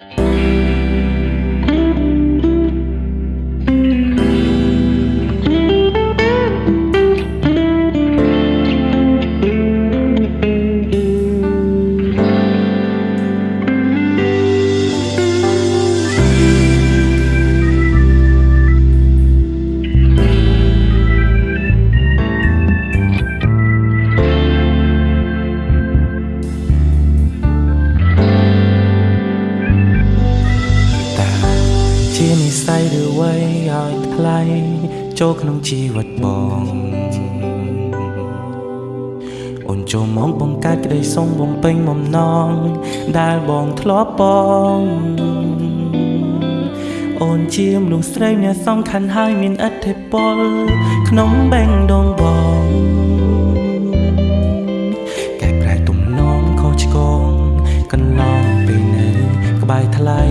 ជា ស័យឬវ័យឲ្យថ្លៃចូលក្នុងជីវិតបងអូនចូលមកបង្កើតក្តីសុំបំពេញបំណងដែលបងធ្លាប់បងអូនជាមនុស្សស្រីអ្នកសំខាន់ហើយមានឥទ្ធិពល ក្នុងបេងដងបងកែប្រែទំនងខុសឆ្គងកន្លងពេលនៅក្បែរថ្លៃ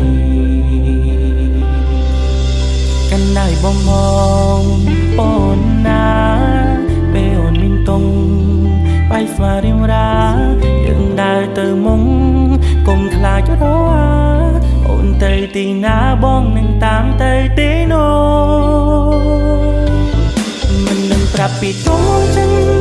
កាន់ដៃបងមងអូនណាពេលអូនមានតុងបាយស្វារៀងរាយើងដើរទៅមុងកុំខ្លាចរអាអូនទៅទីណាបងនឹងតាមទៅទីនោះមិននឹងប្រាប់ពីតុងចឹង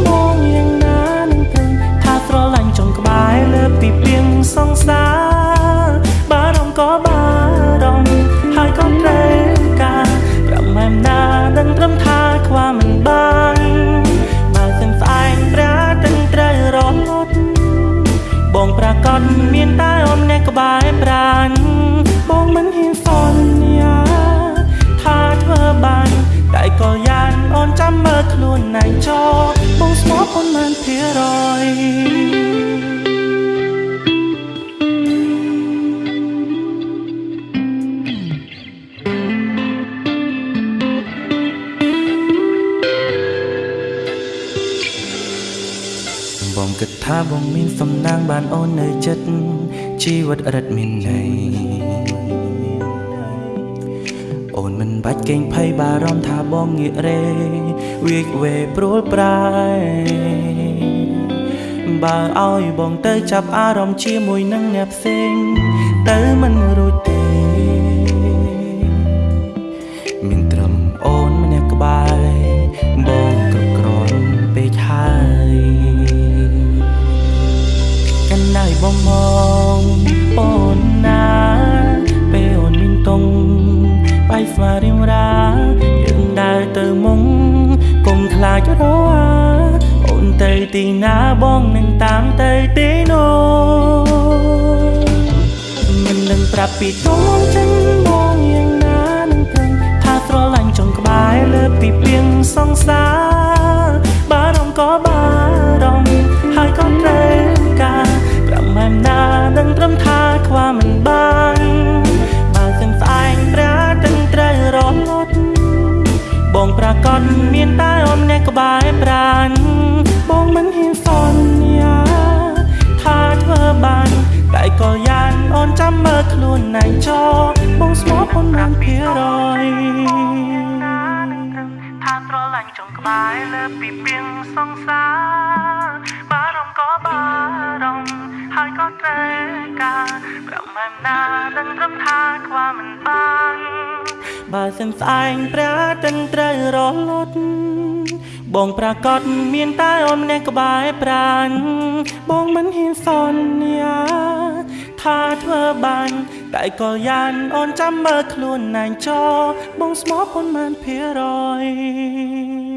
ចោបងស្មោះអូនមិនភារយបងគិតថាបងមានសំណាងបានអូននៅចិត្តជីវិតរិតមានន័យអូន មិនបាច់កេងភ័យបារម្ភថាបងងាករេវាកវេព្រួលប្រែបើឲ្យបងទៅចាប់អារម្មណ៍ជាមួយនឹងអ្នកផ្សេង ទៅមិនរួចទេមានត្រឹមអូនម្នាក់ក្បែរបងគ្រប់គ្រាន់ពេកហើយកាន់ដៃបងមងអូនណាពេលអូនមានតុង បាយស្វារៀងរាយើងដើរទៅមុងកុំខ្លាចរអាអូនទៅទីណាបងនឹងតាមទៅទីនោះមិននឹងប្រាប់ពីតុងចឹងបងយ៉ាងណានឹងគិតថាស្រឡាញ់ចុងក្បែរលើពីពីងសងសាបារម្ភក៏បារម្ភហើយក៏ត្រូវការប្រមែមណានឹងត្រឹមថាខ្វះមិនបាន បងប្រកាសមានតែអូនអ្នកក្បែរប្រានបងមិនហ៊ានសន្យាថាធ្វើបានតែក៏យ៉ាងអូនចាំមើលខ្លួនឯងចោបងស្មោះអូនមិនភារយថាស្រឡាញ់ចុងក្បែរលើពីពីងសងសាបារម្ភក៏បារម្ភហើយក៏ត្រូវការប្រមែមណានឹងត្រឹមថាខ្វះមិនបាន បើសឹងស្អែងព្រះទាំងត្រូវរលត់បងប្រកាសមានតែអូនម្នាក់ក្បែរប្រានបងមិនហ៊ានសន្យាថាធ្វើបានតែក៏យ៉ាងអូនចាំមើលខ្លួនឯងចោបងស្មោះប៉ុន្មានភារយ